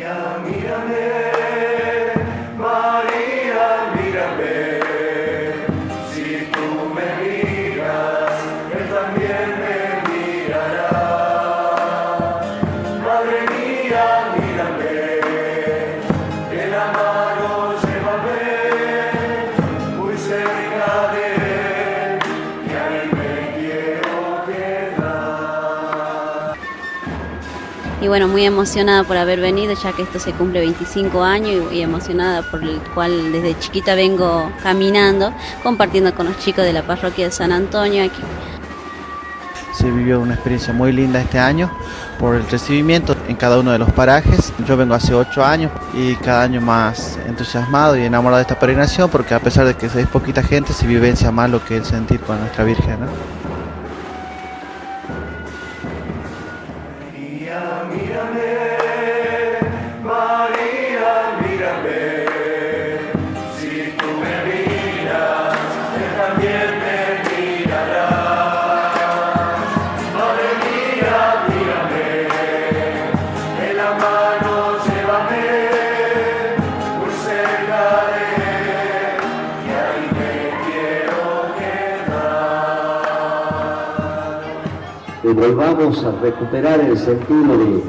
mírame. Y bueno, muy emocionada por haber venido, ya que esto se cumple 25 años y, emocionada por el cual desde chiquita vengo caminando, compartiendo con los chicos de la parroquia de San Antonio aquí. Se vivió una experiencia muy linda este año por el recibimiento en cada uno de los parajes. Yo vengo hace ocho años y cada año más entusiasmado y enamorado de esta peregrinación porque a pesar de que es poquita gente se vivencia más lo que es el sentir con nuestra Virgen. ¿no? También que volvamos a recuperar el sentido de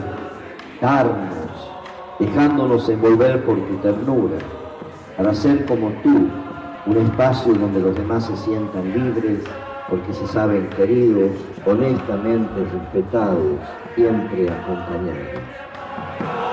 darnos, dejándonos envolver por tu ternura, para ser como tú, un espacio donde los demás se sientan libres, porque se saben queridos, honestamente respetados, siempre acompañados.